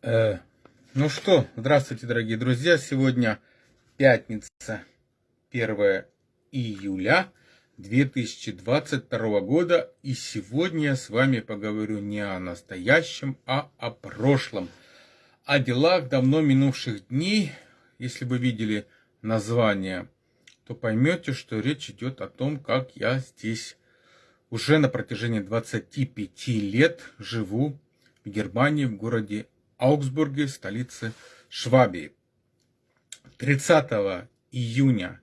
Э, ну что, здравствуйте, дорогие друзья. Сегодня пятница, 1 июля 2022 года. И сегодня я с вами поговорю не о настоящем, а о прошлом. О делах давно минувших дней. Если вы видели название, то поймете, что речь идет о том, как я здесь уже на протяжении 25 лет живу в Германии, в городе Аугсбурге, столице Швабии. 30 июня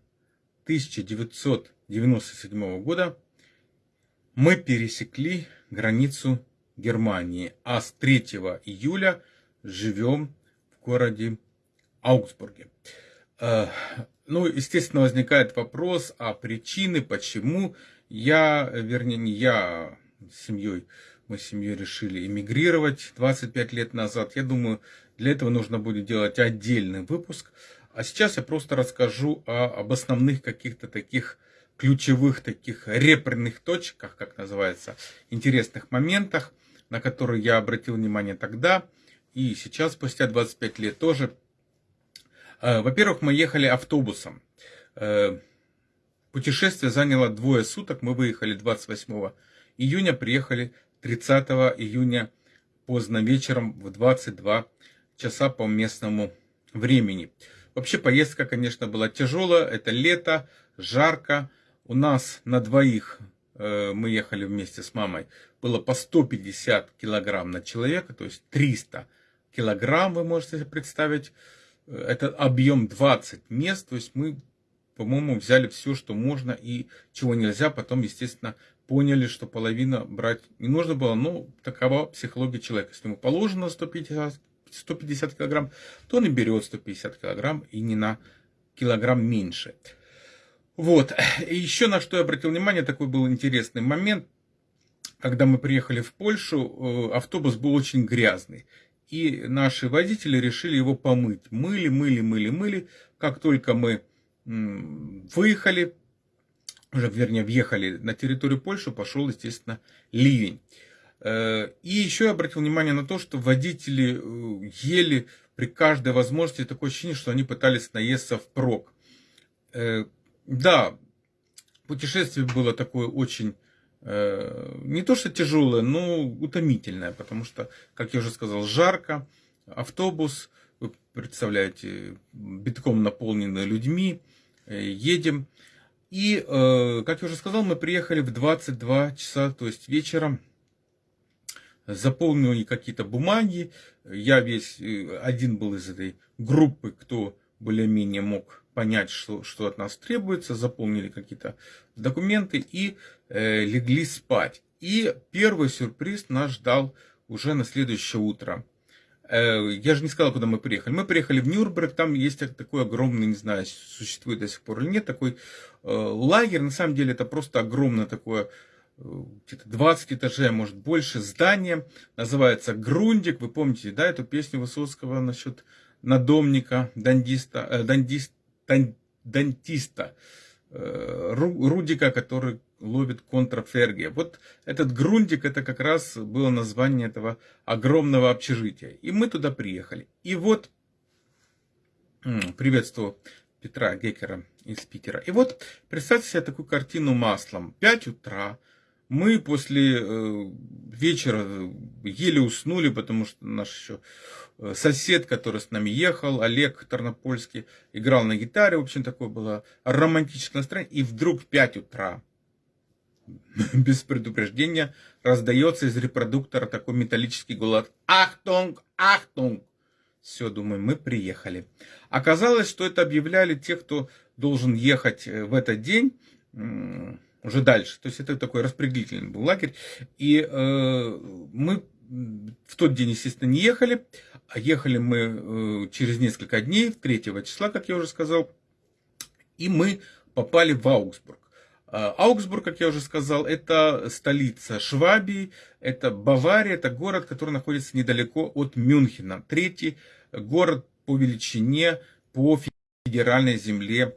1997 года мы пересекли границу Германии, а с 3 июля живем в городе Аугсбурге. Э, ну, естественно, возникает вопрос, а причины, почему я, вернее, не я с семьей мы с семьей решили эмигрировать 25 лет назад. Я думаю, для этого нужно будет делать отдельный выпуск. А сейчас я просто расскажу о, об основных каких-то таких ключевых таких репренных точках, как называется, интересных моментах, на которые я обратил внимание тогда и сейчас, спустя 25 лет тоже. Э, во-первых, мы ехали автобусом. Э, путешествие заняло двое суток. Мы выехали 28 июня, приехали 30 июня поздно вечером в 22 часа по местному времени. Вообще поездка, конечно, была тяжелая. Это лето, жарко. У нас на двоих, э, мы ехали вместе с мамой, было по 150 килограмм на человека, то есть 300 килограмм, вы можете представить. Э, это объем 20 мест, то есть мы, по-моему, взяли все, что можно и чего нельзя. Потом, естественно, поняли, что половина брать не нужно было. Ну, такова психология человека. Если ему положено 150, 150 килограмм, то он и берет 150 килограмм и не на килограмм меньше. Вот. И еще на что я обратил внимание, такой был интересный момент. Когда мы приехали в Польшу, э, автобус был очень грязный. И наши водители решили его помыть. Мыли, мыли, мыли, мыли. Как только мы выехали, уже, вернее, въехали на территорию Польши, пошел, естественно, ливень. Э, и еще я обратил внимание на то, что водители э, ели при каждой возможности такое ощущение, что они пытались наесться впрок. Э, да, путешествие было такое очень, не то что тяжелое, но утомительное, потому что, как я уже сказал, жарко, автобус, вы представляете, битком наполненный людьми, едем. И, э, как я уже сказал, мы приехали в 22 часа, то есть вечером. Заполнили какие-то бумаги. Я весь э, один был из этой группы, кто более-менее мог понять, что, что от нас требуется. Заполнили какие-то документы и э, легли спать. И первый сюрприз нас ждал уже на следующее утро. Э, я же не сказал, куда мы приехали. Мы приехали в Нюрнберг, там есть такой огромный, не знаю, существует до сих пор или нет, такой э, лагерь. На самом деле это просто огромное такое, э, где-то 20 этажей, а может больше, здание. Называется Грундик. Вы помните, да, эту песню Высоцкого насчет надомника, дантиста, э, дантист, дан, дантиста, Рудика, который ловит контрафергия. Вот этот грунтик, это как раз было название этого огромного общежития. И мы туда приехали. И вот, приветствую Петра Гекера из Питера. И вот, представьте себе такую картину маслом. 5 утра, мы после э, вечера еле уснули, потому что наш еще э, сосед, который с нами ехал, Олег Тарнопольский, играл на гитаре. В общем, такое было романтическое настроение. И вдруг в 5 утра без предупреждения раздается из репродуктора такой металлический голос. Achtung, achtung. Все, думаю, мы приехали. Оказалось, что это объявляли те, кто должен ехать э, в этот день уже дальше. То есть это такой распределительный был лагерь. И э, мы в тот день, естественно, не ехали. А ехали мы э, через несколько дней, 3 числа, как я уже сказал. И мы попали в Аугсбург. А, Аугсбург, как я уже сказал, это столица Швабии, это Бавария, это город, который находится недалеко от Мюнхена. Третий город по величине по федеральной земле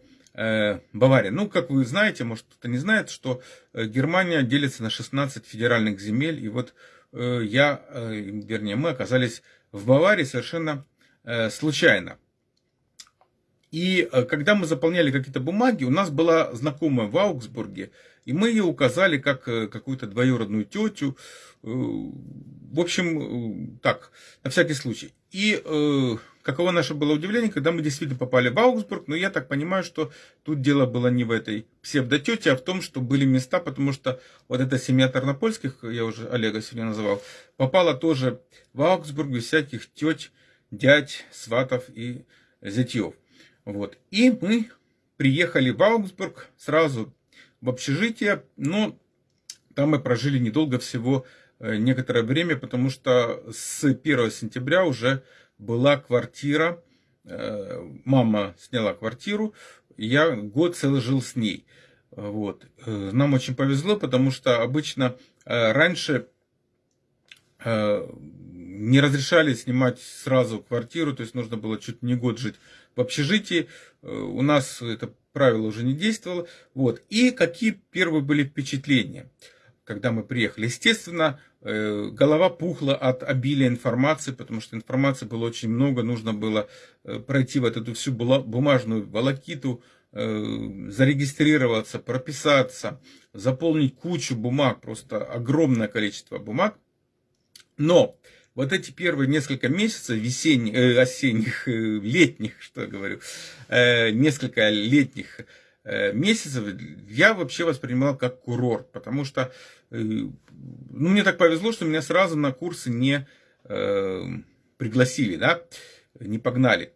Бавария. Ну, как вы знаете, может кто-то не знает, что э, Германия делится на 16 федеральных земель, и вот э, я, вернее, мы оказались в Баварии совершенно случайно. И когда мы заполняли какие-то бумаги, у нас была знакомая в Аугсбурге, и мы ее указали как какую-то двоюродную тетю. В общем, так, на всякий случай. И Каково наше было удивление, когда мы действительно попали в Аугсбург, но я так понимаю, что тут дело было не в этой псевдотете, а в том, что были места, потому что вот эта семья Тарнопольских, я уже Олега сегодня называл, попала тоже в Аугсбург без всяких теть, дядь, сватов и зятьев. Вот. И мы приехали в Аугсбург сразу в общежитие, но там мы прожили недолго всего э, некоторое время, потому что с 1 сентября уже была квартира, э, мама сняла квартиру, я год целый жил с ней. Вот. Э, нам очень повезло, потому что обычно э, раньше не разрешали снимать сразу квартиру, то есть нужно было чуть не год жить в общежитии. У нас это правило уже не действовало. Вот. И какие первые были впечатления, когда мы приехали? Естественно, Э, голова пухла от обилия информации, потому что информации было очень много, нужно было э, пройти вот эту всю бумажную волокиту, э, зарегистрироваться, прописаться, заполнить кучу бумаг, просто огромное количество бумаг. Но вот эти первые несколько месяцев, весенних, осенних, летних, что я говорю, несколько летних месяцев я вообще воспринимал как курорт, потому что ну, мне так повезло, что меня сразу на курсы не э, пригласили, да, не погнали.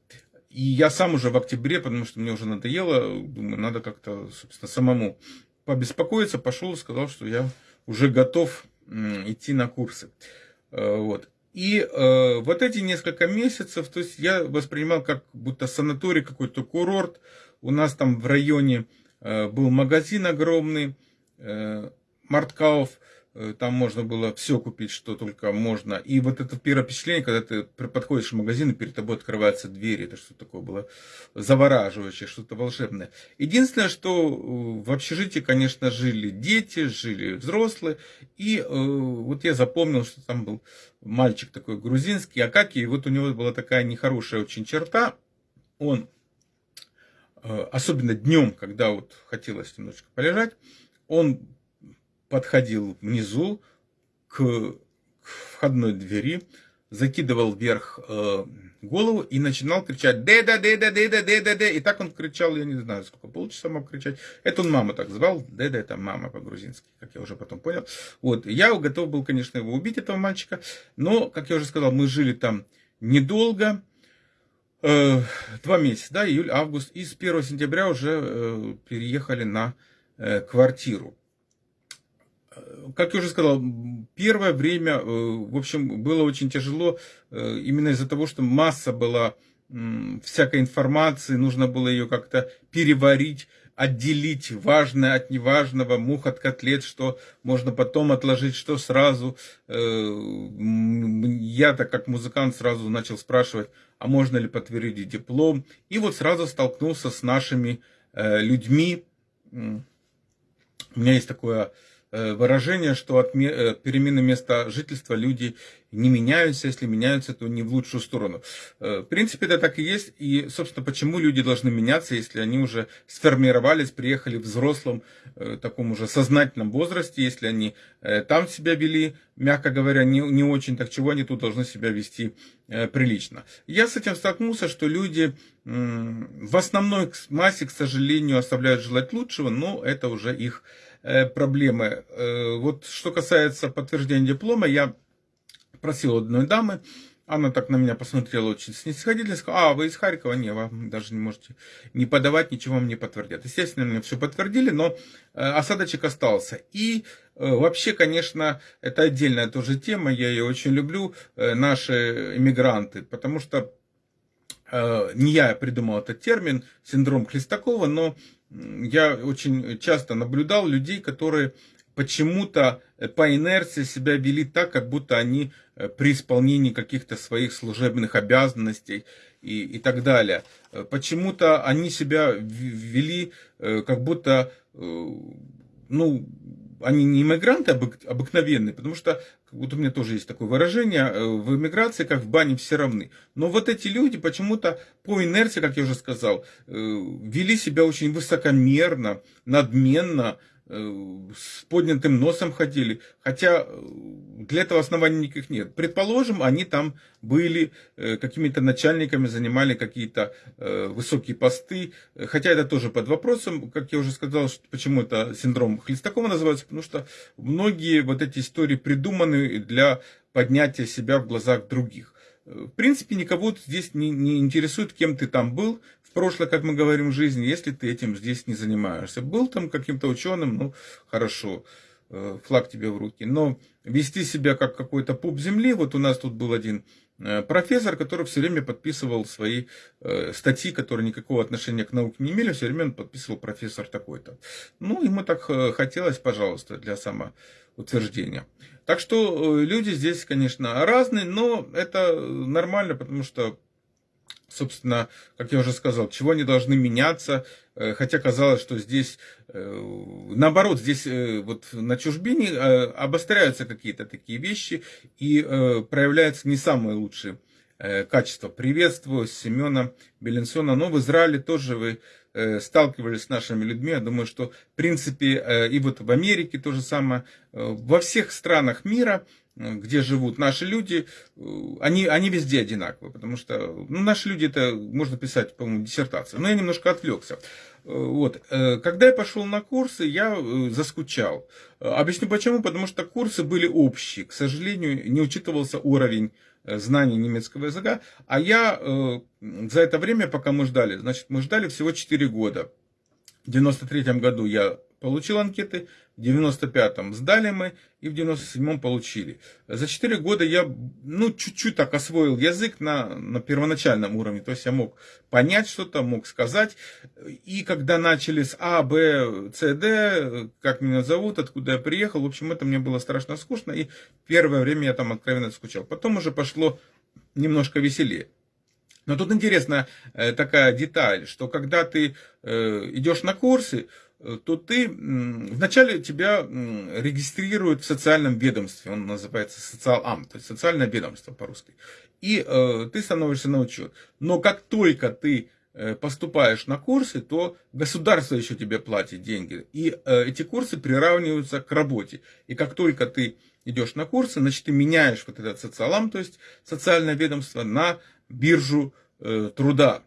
И я сам уже в октябре, потому что мне уже надоело, думаю, надо как-то, собственно, самому побеспокоиться, пошел и сказал, что я уже готов идти на курсы. Э, вот. И э, вот эти несколько месяцев, то есть я воспринимал как будто санаторий, какой-то курорт. У нас там в районе э, был магазин огромный, э, Марткауф, э, там можно было все купить, что только можно. И вот это первое впечатление, когда ты подходишь в магазин, и перед тобой открываются двери, это что такое было завораживающее, что-то волшебное. Единственное, что э, в общежитии, конечно, жили дети, жили взрослые, и э, вот я запомнил, что там был мальчик такой грузинский, Акаки, и вот у него была такая нехорошая очень черта, он, э, особенно днем, когда вот хотелось немножечко полежать, он подходил внизу к, к входной двери, закидывал вверх э, голову и начинал кричать «Деда, деда, деда, деда, деда». И так он кричал, я не знаю, сколько, полчаса мог кричать. Это он маму так звал. Деда это мама по-грузински, как я уже потом понял. Вот, я готов был, конечно, его убить, этого мальчика. Но, как я уже сказал, мы жили там недолго. Э, два месяца, да, июль, август. И с 1 сентября уже э, переехали на э, квартиру как я уже сказал, первое время, э, в общем, было очень тяжело э, именно из-за того, что масса была всякой информации, нужно было ее как-то переварить, отделить важное от неважного, мух от котлет, что можно потом отложить, что сразу. Э, я-то как музыкант сразу начал спрашивать, а можно ли подтвердить диплом. И вот сразу столкнулся с нашими людьми. У меня есть такое выражение, что от э, перемены места жительства люди не меняются, если меняются, то не в лучшую сторону. Э, в принципе, это так и есть. И, собственно, почему люди должны меняться, если они уже сформировались, приехали в взрослом, таком уже сознательном возрасте, если они там себя вели, мягко говоря, не, не очень, так чего они тут должны себя вести прилично. Я с этим столкнулся, что люди в основной массе, к сожалению, оставляют желать лучшего, но это уже их Э, проблемы. Э, вот что касается подтверждения диплома, я просил одной дамы, она так на меня посмотрела очень снисходительно, сказала, а, вы из Харькова? Не, вы даже не можете не подавать, ничего вам не подтвердят. Естественно, мне все подтвердили, но э, осадочек остался. И вообще, конечно, это отдельная тоже тема, я ее очень люблю, наши иммигранты, потому что не я придумал этот термин, синдром Хлестакова, но я очень часто наблюдал людей, которые почему-то э, по инерции себя вели так, как будто они э, при исполнении каких-то своих служебных обязанностей и, и так далее. Э, почему-то они себя вели как будто, ну, они не иммигранты обыкновенные, потому что вот у меня тоже есть такое выражение, э, в эмиграции, как в бане, все равны. Но вот эти люди почему-то по инерции, как я уже сказал, э, вели себя очень высокомерно, надменно, с поднятым носом ходили, хотя э, для этого оснований никаких нет. Предположим, они там были э, какими-то начальниками, занимали какие-то высокие посты, хотя это тоже под вопросом, как я уже сказал, почему это синдром Хлестакова называется, потому что многие вот эти истории придуманы для поднятия себя в глазах других. В принципе, никого здесь не, не интересует, кем ты там был, прошлое, как мы говорим, в жизни, если ты этим здесь не занимаешься. Был там каким-то ученым, ну, хорошо, э, флаг тебе в руки. Но вести себя как какой-то пуп земли, вот у нас тут был один э, профессор, который все время подписывал свои э, статьи, которые никакого отношения к науке не имели, все время он подписывал профессор такой-то. Ну, ему так хотелось, пожалуйста, для самоутверждения. Так что люди здесь, конечно, разные, но это нормально, потому что собственно, как я уже сказал, чего они должны меняться, э, хотя казалось, что здесь, э, наоборот, здесь э, вот на чужбине обостряются какие-то такие вещи и проявляются не самые лучшие качества. Приветствую Семена Беленсона. Но в Израиле тоже вы сталкивались с нашими людьми. Я думаю, что в принципе и вот в Америке то же самое. Во всех странах мира где живут наши люди, э, они, они везде одинаковые, потому что ну, наши люди, это можно писать, по-моему, диссертацию. Но я немножко отвлекся. Э, вот. Когда я пошел на курсы, я заскучал. Объясню почему. Потому что курсы были общие. К сожалению, не учитывался уровень знаний немецкого языка. А я за это время, пока мы ждали, значит, мы ждали всего 4 года. В 93 году я получил анкеты, в 95-м сдали мы и в 97-м получили. За 4 года я, ну, чуть-чуть так освоил язык на, на первоначальном уровне, то есть я мог понять что-то, мог сказать. И когда начали с А, Б, С, Д, как меня зовут, откуда я приехал, в общем, это мне было страшно скучно, и первое время я там откровенно скучал. Потом уже пошло немножко веселее. Но тут интересная э, такая деталь, что когда ты э, идешь на курсы, то ты вначале тебя регистрируют в социальном ведомстве, он называется социалам, то есть социальное ведомство по-русски. И э, ты становишься на учет. Но как только ты э, поступаешь на курсы, то государство еще тебе платит деньги. И э, эти курсы приравниваются к работе. И как только ты идешь на курсы, значит, ты меняешь вот этот социалам, то есть социальное ведомство, на биржу э, труда.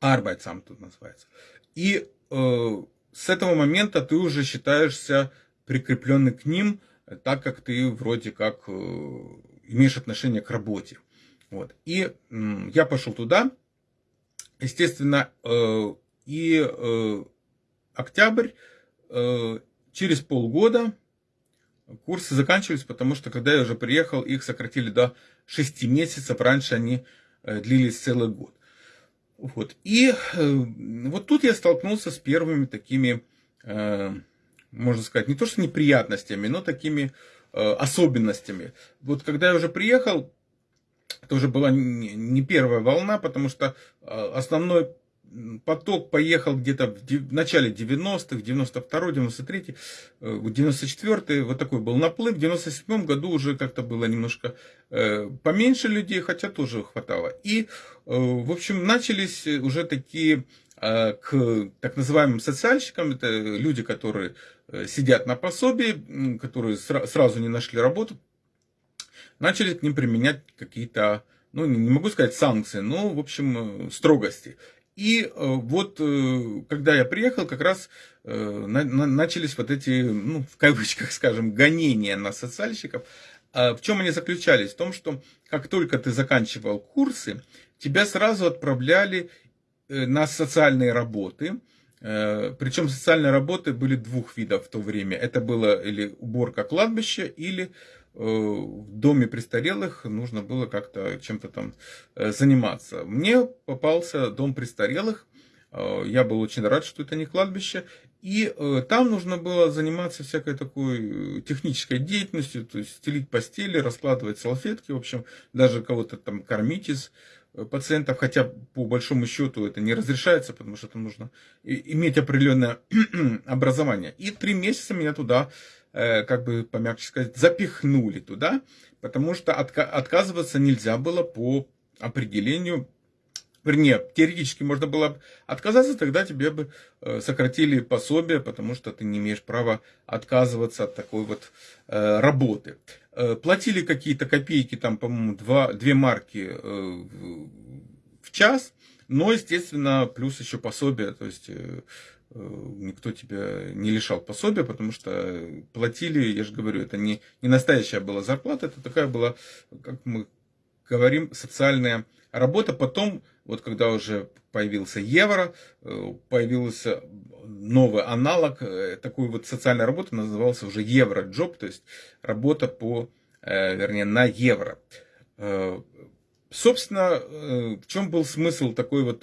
Arbeitsamt тут называется. И э, с этого момента ты уже считаешься прикрепленный к ним, так как ты вроде как э, имеешь отношение к работе. Вот. И я пошел туда, естественно, э, и э, октябрь, через полгода курсы заканчивались, потому что когда я уже приехал, их сократили до 6 месяцев, раньше они длились целый год. Вот. И э, вот тут я столкнулся с первыми такими, э, можно сказать, не то что неприятностями, но такими э, особенностями. Вот когда я уже приехал, это уже была не первая волна, потому что основной поток поехал где-то в начале 90-х, 92-й, 93-й, 94-й, вот такой был наплыв. В 97-м году уже как-то было немножко э, поменьше людей, хотя тоже хватало. И, э, в общем, начались уже такие э, к так называемым социальщикам, это люди, которые сидят на пособии, которые сразу не нашли работу, начали к ним применять какие-то, ну, не могу сказать санкции, но, в общем, строгости. И э, вот э, когда я приехал, как раз э, начались вот эти, ну, в кавычках, скажем, гонения на социальщиков. А в чем они заключались? В том, что как только ты заканчивал курсы, тебя сразу отправляли на социальные работы. Причем социальные работы были двух видов в то время. Это было или уборка кладбища, или в доме престарелых нужно было как-то чем-то там э, заниматься. Мне попался дом престарелых, э, я был очень рад, что это не кладбище. И там нужно было заниматься всякой такой технической деятельностью, то есть стелить постели, раскладывать салфетки, в общем, даже кого-то там кормить из пациентов, хотя по большому счету это не разрешается, потому что там нужно иметь определенное образование. И три месяца меня туда, э, как бы помягче сказать, запихнули туда, потому что отказываться нельзя было по определению Вернее, теоретически можно было отказаться, тогда тебе бы э, сократили пособие, потому что ты не имеешь права отказываться от такой вот э, работы. Э, платили какие-то копейки, там, по-моему, 2, 2 марки в час, но, естественно, плюс еще пособие, то есть никто тебя не лишал пособия, потому что платили, я же говорю, это не, не настоящая была зарплата, это такая была, как мы говорим, социальная работа. Потом вот когда уже появился евро, э, появился новый аналог э, такой вот социальной работы, назывался уже евро-джоб, то есть работа по, э, вернее, на евро. Собственно, в чем был смысл такой вот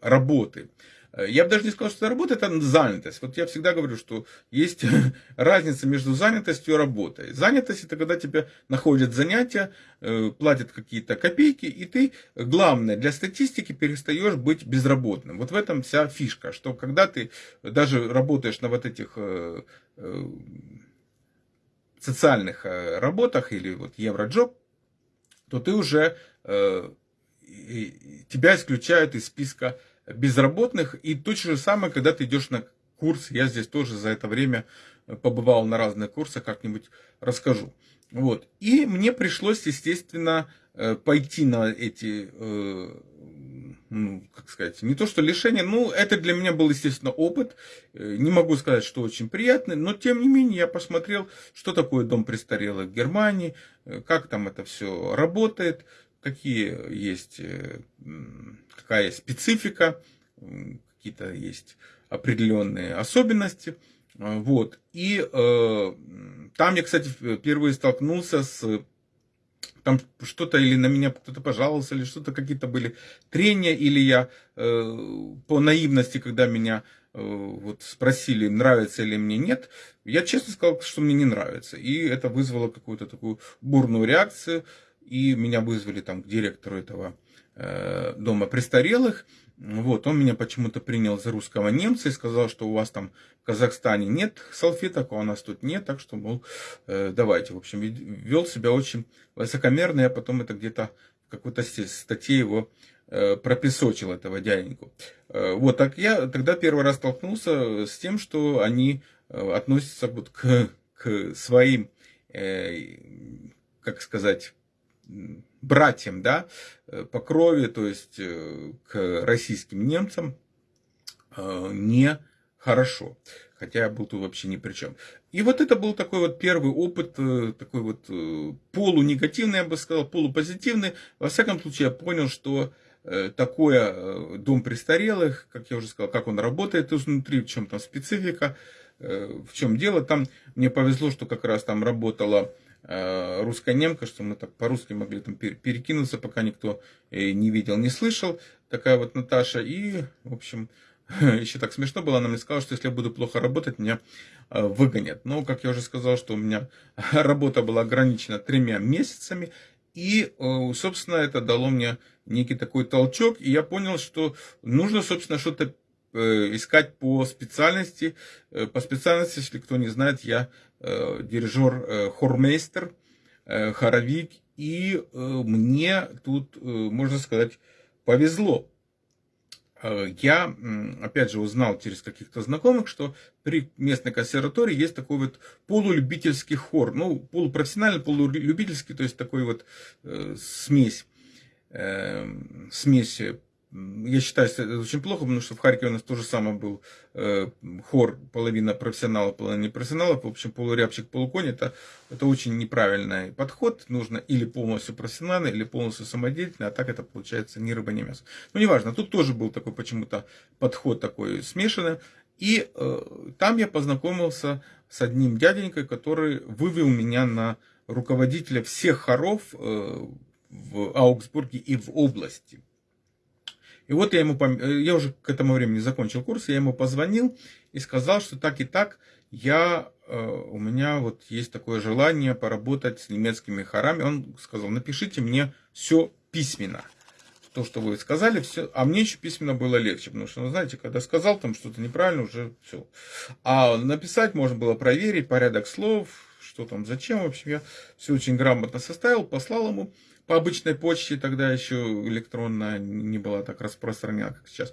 работы? Э, я бы даже не сказал, что это работа, это занятость. Вот я всегда говорю, что есть разница между занятостью и работой. Занятость это когда тебе находят занятия, э, платят какие-то копейки, и ты, главное, для статистики перестаешь быть безработным. Вот в этом вся фишка, что когда ты даже работаешь на вот этих э, социальных работах или вот евроджоп, то ты уже тебя исключают из списка безработных. И точно же самое, когда ты идешь на курс. Я здесь тоже за это время побывал на разных курсах, как-нибудь расскажу. Вот. И мне пришлось, естественно, э, пойти на эти, э, ну, как сказать, не то что лишения, ну, это для меня был, естественно, опыт. Э, не могу сказать, что очень приятный, но, тем не менее, я посмотрел, что такое дом престарелых в Германии, как там это все работает, какие есть, э, какая есть специфика, какие-то есть определенные особенности. А, вот. И э, там я, кстати, впервые столкнулся с там что-то или на меня кто-то пожаловался, или что-то какие-то были трения, или я э, по наивности, когда меня э, вот спросили, нравится ли мне нет, я честно сказал, что мне не нравится. И это вызвало какую-то такую бурную реакцию и меня вызвали там к директору этого э, дома престарелых. Вот, он меня почему-то принял за русского немца и сказал, что у вас там в Казахстане нет салфеток, а у нас тут нет, так что, мол, э, давайте. В общем, вел себя очень высокомерно, я потом это где-то в какой-то статье его э, пропесочил, этого дяденьку. Э, вот, так я тогда первый раз столкнулся с тем, что они э, относятся вот к, к своим, э, как сказать, братьям, да, э, по крови, то есть э, к российским немцам, э, не хорошо. Хотя я был тут вообще ни при чем. И вот это был такой вот первый опыт, такой вот полунегативный, я бы сказал, полупозитивный. Во всяком случае, я понял, что такое дом престарелых, как я уже сказал, как он работает изнутри, в чем там специфика, в чем дело. Там мне повезло, что как раз там работала Э, русская немка, что мы так по-русски могли там перекинуться, пока никто э, не видел, не слышал. Такая вот Наташа. И, в общем, еще так смешно было, она мне сказала, что если я буду плохо работать, меня э, выгонят. Но, как я уже сказал, что у меня работа была ограничена тремя месяцами. И, собственно, это дало мне некий такой толчок. И я понял, что нужно, собственно, что-то искать по специальности. По специальности, если кто не знает, я дирижер э, хормейстер, э, хоровик, и мне тут, можно сказать, повезло. Я, опять же, узнал через каких-то знакомых, что при местной консерватории есть такой вот полулюбительский хор. Ну, полупрофессиональный, полулюбительский, то есть такой вот э, смесь, э, смесь я считаю, что это очень плохо, потому что в Харькове у нас тоже самое был э, хор, половина профессионалов, половина непрофессионалов. В общем, полурябчик, полуконь, это, это очень неправильный подход. Нужно или полностью профессиональный, или полностью самодеятельный, а так это получается ни рыба, ни мясо. Ну, неважно, тут тоже был такой почему-то подход такой смешанный. И э, там я познакомился с одним дяденькой, который вывел меня на руководителя всех хоров э, в Аугсбурге и в области. И вот я ему, э, я уже к этому времени закончил курс, я ему позвонил и сказал, что так и так, я, э, у меня вот есть такое желание поработать с немецкими хорами. Он сказал, напишите мне все письменно то, что вы сказали, все, а мне еще письменно было легче, потому что, ну, знаете, когда сказал там что-то неправильно, уже все. А написать можно было проверить порядок слов, что там, зачем, в общем, я все очень грамотно составил, послал ему по обычной почте, тогда еще электронная не была так распространена, как сейчас.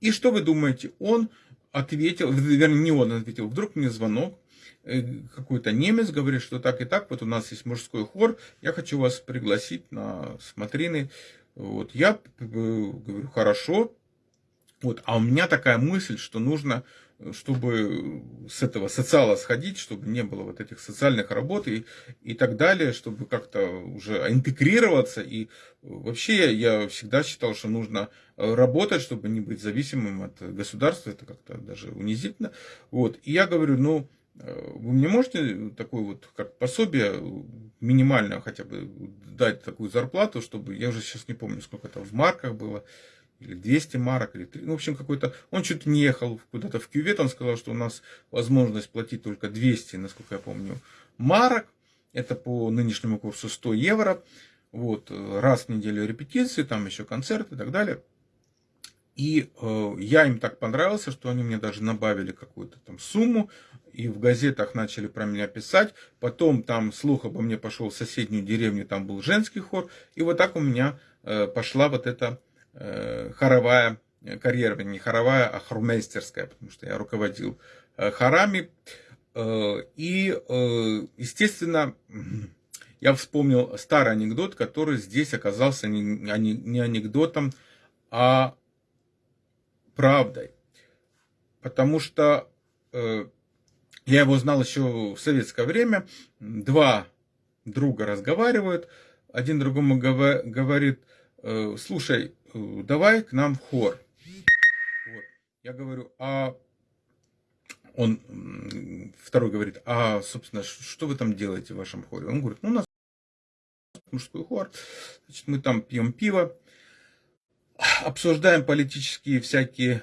И что вы думаете, он ответил, вернее, не он ответил, вдруг мне звонок, э, какой-то немец говорит, что так и так, вот у нас есть мужской хор, я хочу вас пригласить на смотрины вот, я говорю, хорошо. Вот, а у меня такая мысль, что нужно, чтобы с этого социала сходить, чтобы не было вот этих социальных работ и, и так далее, чтобы как-то уже интегрироваться. И вообще я, всегда считал, что нужно работать, чтобы не быть зависимым от государства. Это как-то даже унизительно. Вот, и я говорю, ну, вы мне можете такое вот, как пособие, минимально хотя бы дать такую зарплату, чтобы, я уже сейчас не помню, сколько это в марках было, или 200 марок, или 3, ну, в общем, какой-то, он чуть не ехал куда-то в кювет, он сказал, что у нас возможность платить только 200, насколько я помню, марок, это по нынешнему курсу 100 евро, вот, раз в неделю репетиции, там еще концерты и так далее. И э, я им так понравился, что они мне даже набавили какую-то там сумму, и в газетах начали про меня писать. Потом там слух обо мне пошел в соседнюю деревню, там был женский хор. И вот так у меня э, пошла вот эта э, хоровая карьера, не хоровая, а хормейстерская, потому что я руководил э, хорами. Э, и, э, естественно, я вспомнил старый анекдот, который здесь оказался не, не анекдотом, а правдой. Потому что э, я его знал еще в советское время. Два друга разговаривают. Один другому говорит, «Э, слушай, э, давай к нам в хор. Вот. Я говорю, а он, второй говорит, а, собственно, что вы там делаете в вашем хоре? Он говорит, ну, у нас мужской хор, значит, мы там пьем пиво, обсуждаем политические всякие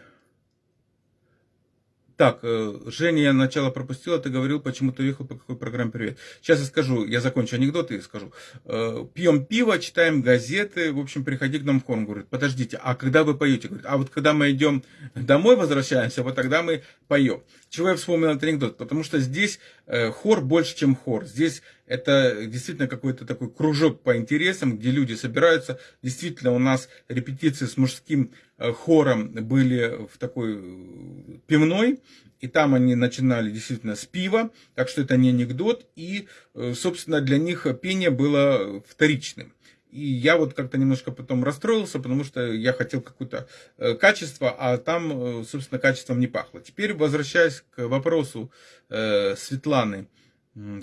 так, э, Женя, я начало пропустила, ты говорил, почему ты уехал, по какой программе «Привет». Сейчас я скажу, я закончу анекдоты и скажу. Э, Пьем пиво, читаем газеты, в общем, приходи к нам в хор. Он говорит, подождите, а когда вы поете? Говорит, а вот когда мы идем домой, возвращаемся, вот тогда мы поем. Чего я вспомнил этот анекдот? Потому что здесь э, хор больше, чем хор. Здесь это действительно какой-то такой кружок по интересам, где люди собираются. Действительно, у нас репетиции с мужским хором были в такой э, пивной. И там они начинали действительно с пива, так что это не анекдот. И, собственно, для них пение было вторичным. И я вот как-то немножко потом расстроился, потому что я хотел какое-то э, качество, а там, э, собственно, качеством не пахло. Теперь возвращаясь к вопросу э, Светланы,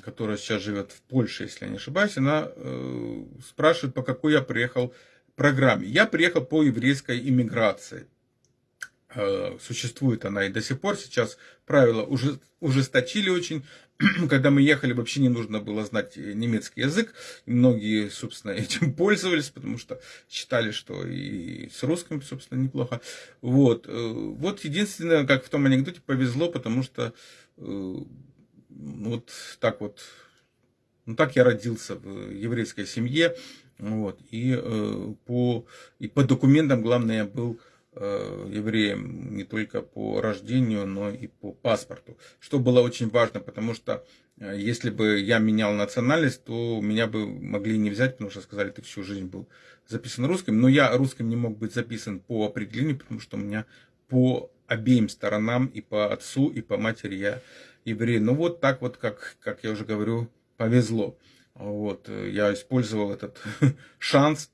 которая сейчас живет в Польше, если я не ошибаюсь, она спрашивает, по какой я приехал программе. Я приехал по еврейской иммиграции. Существует она и до сих пор. Сейчас правила уже ужесточили очень. когда мы ехали, вообще не нужно было знать немецкий язык. И многие, собственно, этим пользовались, потому что считали, что и с русским, собственно, неплохо. Вот, э, вот единственное, как в том анекдоте, повезло, потому что э, вот так вот, ну так я родился в еврейской семье, вот, и, э, по, и по документам, главное, я был Э, евреем не только по рождению, но и по паспорту. Что было очень важно, потому что э, если бы я менял национальность, то меня бы могли не взять, потому что сказали, ты всю жизнь был записан русским. Но я русским не мог быть записан по определению, потому что у меня по обеим сторонам, и по отцу, и по матери я еврей. Ну вот так вот, как, как я уже говорю, повезло. Вот, э, я использовал этот шанс.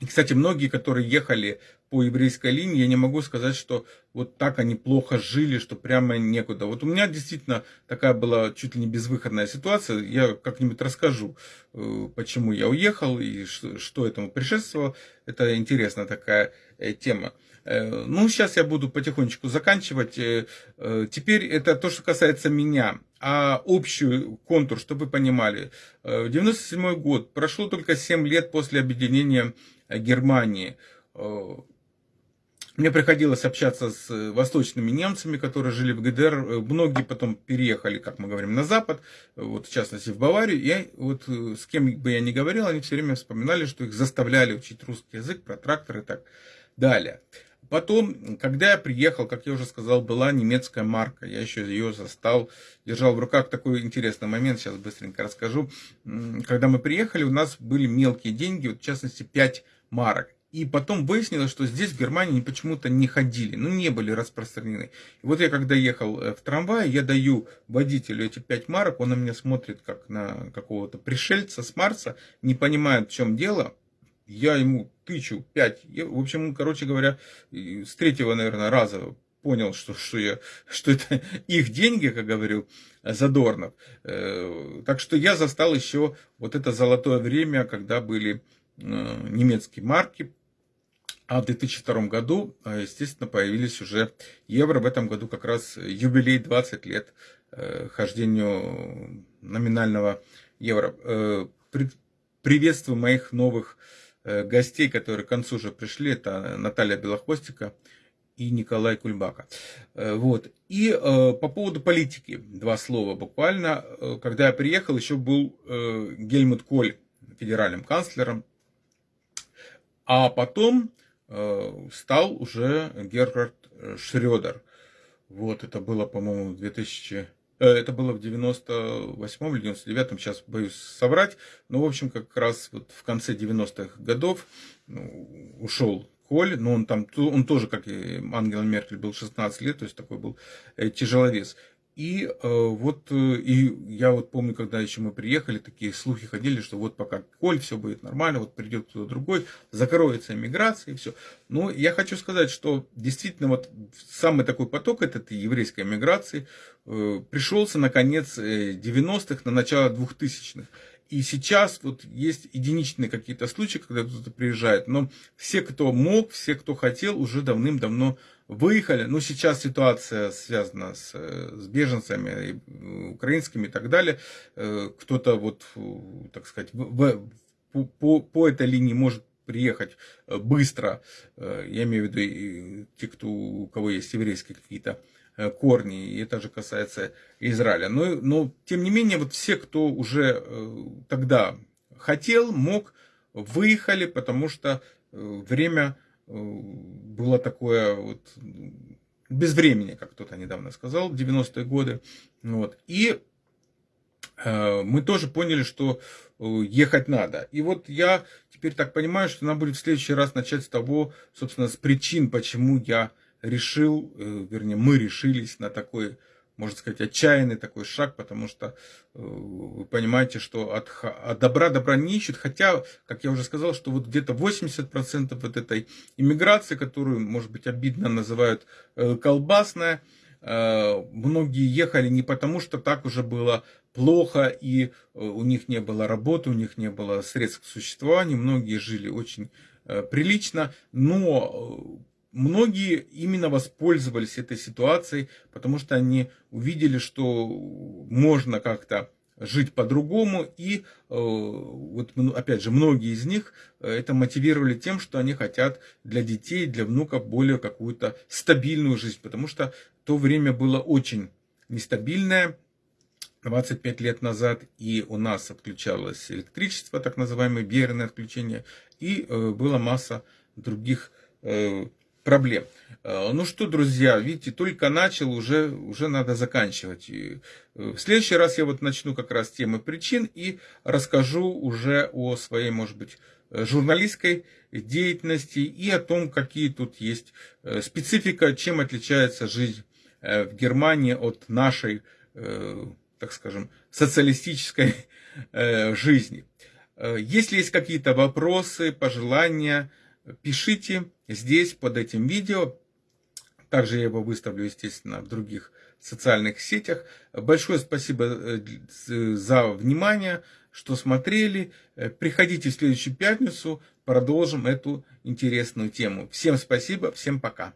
И, кстати, многие, которые ехали по еврейской линии, я не могу сказать, что вот так они плохо жили, что прямо некуда. Вот у меня действительно такая была чуть ли не безвыходная ситуация. Я как-нибудь расскажу, э, почему я уехал и что этому предшествовало. Это интересная такая э, тема. Э, ну, сейчас я буду потихонечку заканчивать. Теперь это то, что касается меня. А общий контур, чтобы вы понимали. 97 год. Прошло только 7 лет после объединения Германии мне приходилось общаться с восточными немцами, которые жили в ГДР. Многие потом переехали, как мы говорим, на Запад, вот, в частности в Баварию. И вот с кем бы я ни говорил, они все время вспоминали, что их заставляли учить русский язык, про тракторы и так далее. Потом, когда я приехал, как я уже сказал, была немецкая марка. Я еще ее застал, держал в руках такой интересный момент, сейчас быстренько расскажу. Когда мы приехали, у нас были мелкие деньги, вот, в частности 5 марок. И потом выяснилось, что здесь, в Германии, почему-то не ходили, ну, не были распространены. И вот я, когда ехал э, в трамвае, я даю водителю эти пять марок, он на меня смотрит, как на какого-то пришельца с Марса, не понимает, в чем дело. Я ему тычу пять. В общем, короче говоря, с третьего, наверное, раза понял, что, что, я, что это их деньги, как говорил Задорнов. Э, так что я застал еще вот это золотое время, когда были э, немецкие марки, а в 2002 году, э, естественно, появились уже евро. В этом году как раз юбилей 20 лет э, хождению номинального евро. Э, приветствую моих новых гостей, которые к концу уже пришли. Это Наталья Белохвостика и Николай Кульбака. Вот. И по поводу политики два слова буквально. Когда я приехал, еще был Гельмут Коль федеральным канцлером. А потом Э, стал уже Герхард Шредер. Вот, это было, по-моему, в 2000... Э, это было в 98 или 99-м, сейчас боюсь соврать. Но, в общем, как раз вот в конце 90-х годов ну, ушел Коль, но он там, он тоже, как и Ангела Меркель, был 16 лет, то есть такой был э, тяжеловес. И э, вот э, и я вот помню, когда еще мы приехали, такие слухи ходили, что вот пока Коль, все будет нормально, вот придет кто-то другой, закроется иммиграция и все. Но я хочу сказать, что действительно вот самый такой поток этот еврейской миграции э, пришелся на конец 90-х, э, на начало 2000-х. И сейчас вот есть единичные какие-то случаи, когда кто-то приезжает, но все, кто мог, все, кто хотел, уже давным-давно выехали. Ну, сейчас ситуация связана с, с беженцами украинскими и так далее. Э, кто-то вот, так сказать, в, по, по этой линии может приехать э, быстро. Э, я имею в виду те, кто, у кого есть еврейские какие-то корни, и это же касается Израиля. Но, но тем не менее, вот все, кто уже тогда хотел, мог, выехали, потому что время Э, было такое вот без времени, как кто-то недавно сказал, в 90-е годы. Вот. И э, мы тоже поняли, что э, ехать надо. И вот я теперь так понимаю, что надо будет в следующий раз начать с того, собственно, с причин, почему я решил, э, вернее, мы решились на такой можно сказать, отчаянный такой шаг, потому что э, вы понимаете, что от, от добра добра не ищут, хотя, как я уже сказал, что вот где-то 80% вот этой иммиграции, которую, может быть, обидно называют э, колбасная, э, многие ехали не потому, что так уже было плохо, и у них не было работы, у них не было средств к существованию, многие жили очень прилично, но многие именно воспользовались этой ситуацией, потому что они увидели, что можно как-то жить по-другому. И э, вот опять же, многие из них э, это мотивировали тем, что они хотят для детей, для внуков более какую-то стабильную жизнь, потому что то время было очень нестабильное. 25 лет назад и у нас отключалось электричество, так называемое берное отключение, и э, была масса других проблем. Э, ну что, друзья, видите, только начал, уже, уже надо заканчивать. Э, в следующий раз я вот начну как раз темы причин и расскажу уже о своей, может быть, э, журналистской деятельности и о том, какие тут есть специфика, чем отличается жизнь в Германии от нашей, так скажем, социалистической жизни. Если есть какие-то вопросы, пожелания, пишите здесь, под этим видео. Также я его выставлю, естественно, в других социальных сетях. Большое спасибо э, за внимание, что смотрели. Э, приходите в следующую пятницу, продолжим эту интересную тему. Всем спасибо, всем пока.